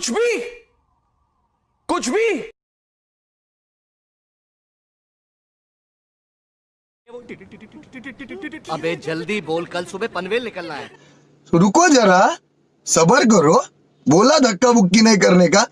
कुछ भी। कुछ भी। अबे जल्दी बोल कल सुबह पनवेल निकलना है। रुको जरा सबर करो। बोला धक्का बुक्की नहीं करने का।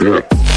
Yeah.